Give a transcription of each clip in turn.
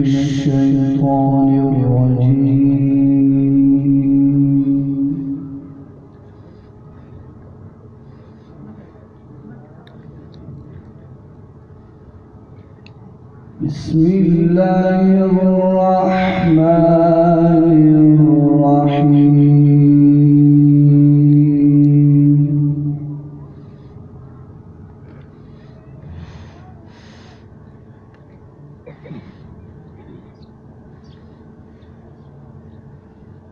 الشيطان الرجيم. بسم الله الرحمن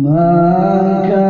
Maka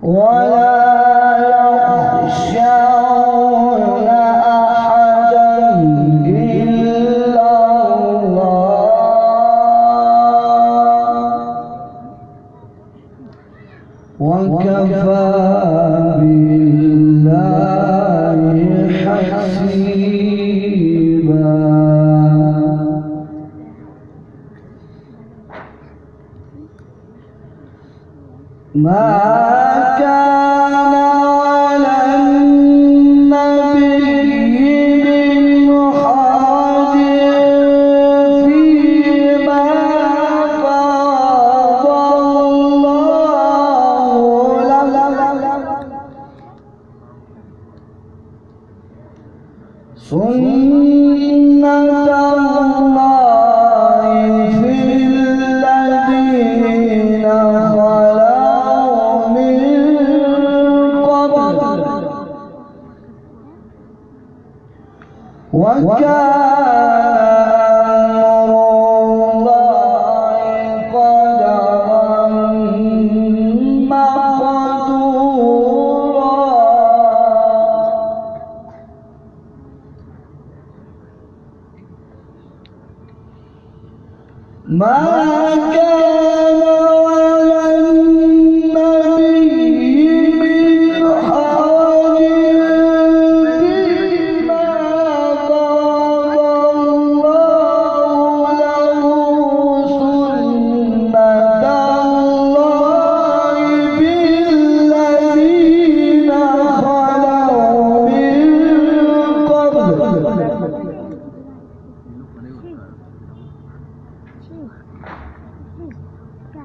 我的 My God. My.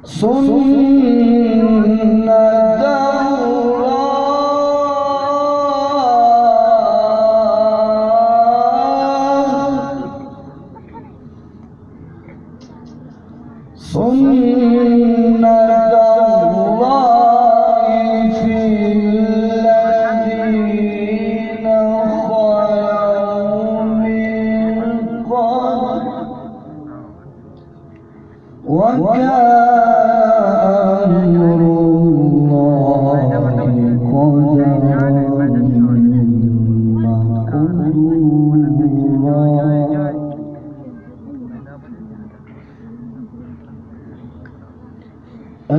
سنة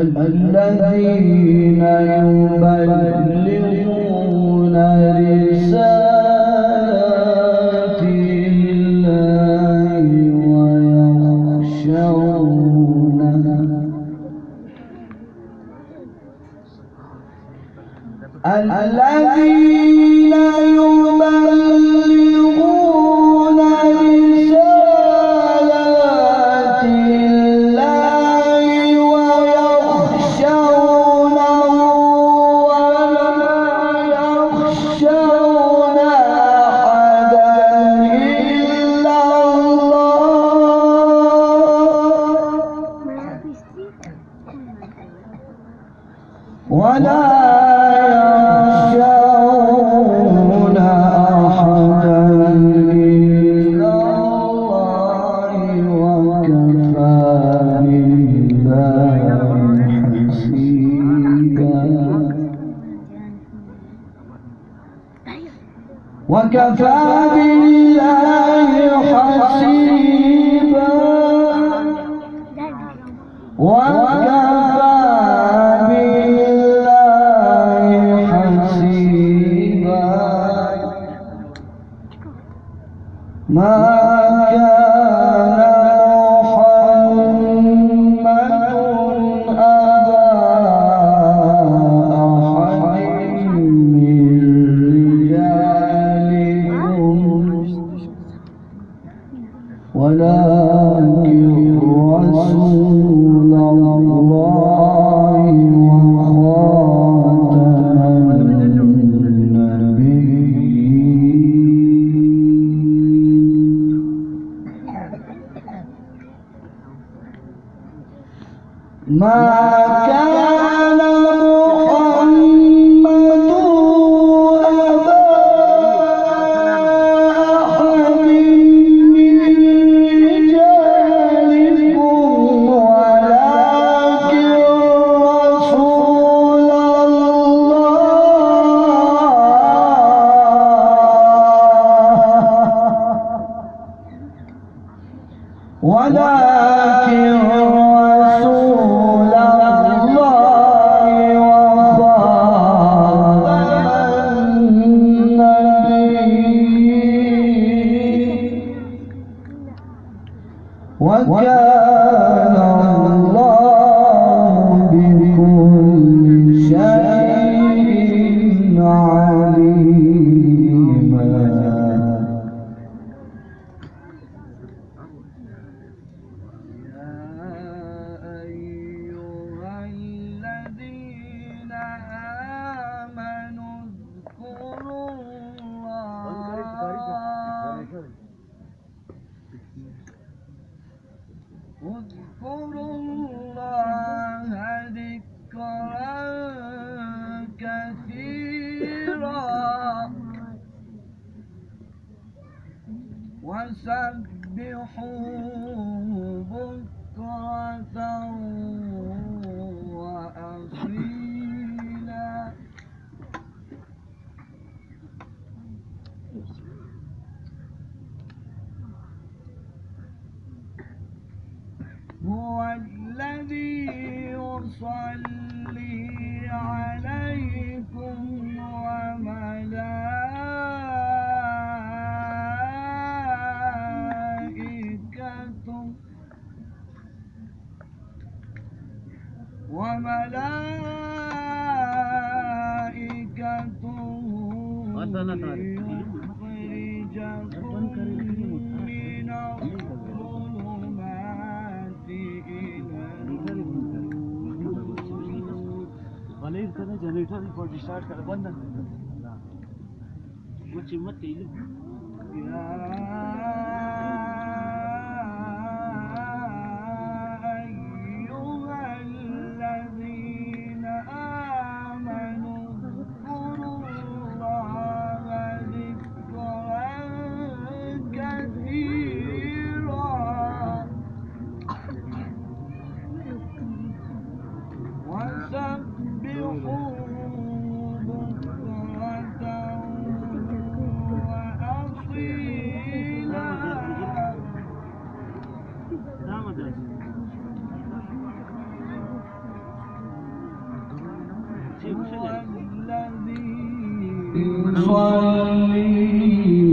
الذين يبلغون ولا يخشون أحدا إلا الله وكفى بالله حسيبا. وكفى ما كان محمد أبا أحد من رجالكم ولكن رسول الله. ولكن وملائكته ليخرجكم من الظلمات إلى करें generator report start करें बंद वो चिम्मत तेल swami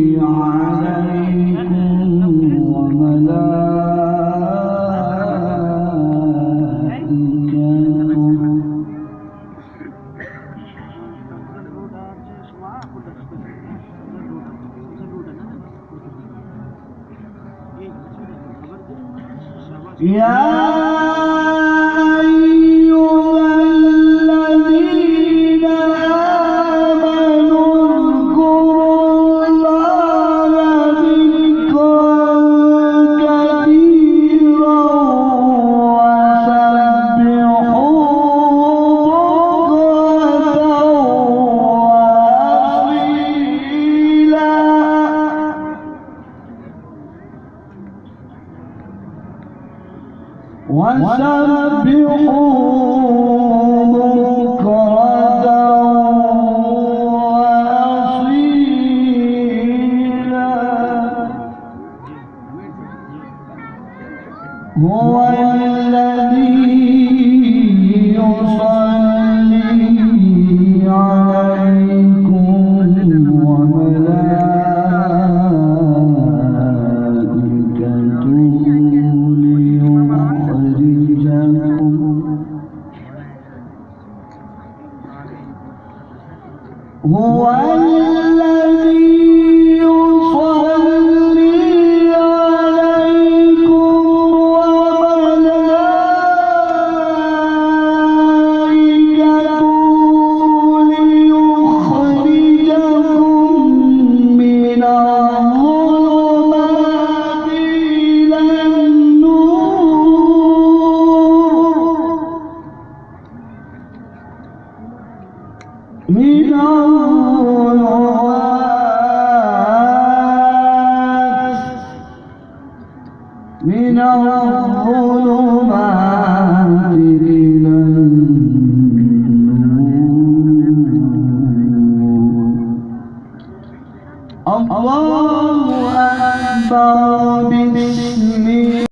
وسبحوا من الظلمات